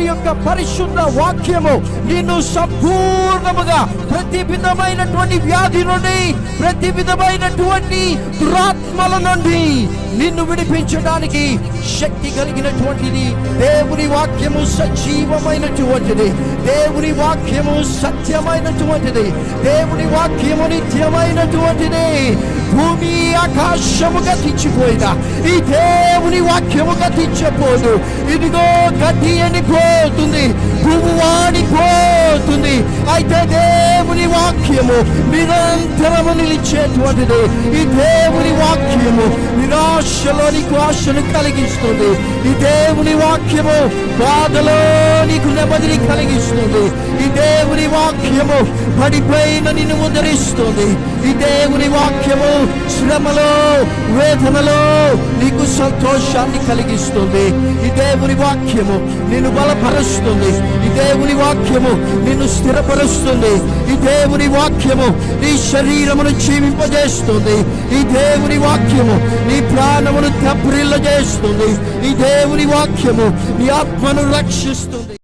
దేవుని యొక్క పరిశుద్ధ వాక్యము నిన్ను సంపూర్ణముగా ప్రతి విధమైనటువంటి వ్యాధి నుండి ప్రతి విధమైనటువంటి దురాత్మల నుండి నిన్ను విడిపించడానికి శక్తి కలిగినటువంటిది. దేవుని వాక్యము సజీవమైనటువంటిది. దేవుని వాక్యము సత్యమైనటువంటిది. దేవుని వాక్యము నిత్యమైనటువంటిది. భూమి ఆకాశము గతించిపోయిన ఈ దేవుని వాక్యము గతించపోదు ఇదిగో గతి అనిపోతుంది భూమి వాడిపోతుంది. అయితే దేవుని వాక్యము నిరంతరము నిలిచేటువంటిది. ఈ దేవుని వాక్యము నిరాశలో నీకు ఆశను కలిగిస్తుంది. ఈ దేవుని వాక్యము బాధలో నీకు నెమ్మదిని కలిగిస్తుంది. ఈ దేవుని వాక్యము పడిపోయిన నిన్ను ఉద్ధరిస్తుంది ఈ దేవుని వాక్యము శ్రమలో వేదనలో నీకు సంతోషాన్ని కలిగిస్తుంది. ఈ దేవుని వాక్యము నిన్ను బలపరుస్తుంది. ఈ దేవుని వాక్యము నిన్ను స్థిరపరుస్తుంది. ఈ దేవుని వాక్యము నీ శరీరమును జీవింపజేస్తుంది ఈ దేవుని వాక్యము నీ ప్రాణమును తప్రిల్ల చేస్తుంది ఈ దేవుని వాక్యము నీ ఆత్మను రక్షిస్తుంది.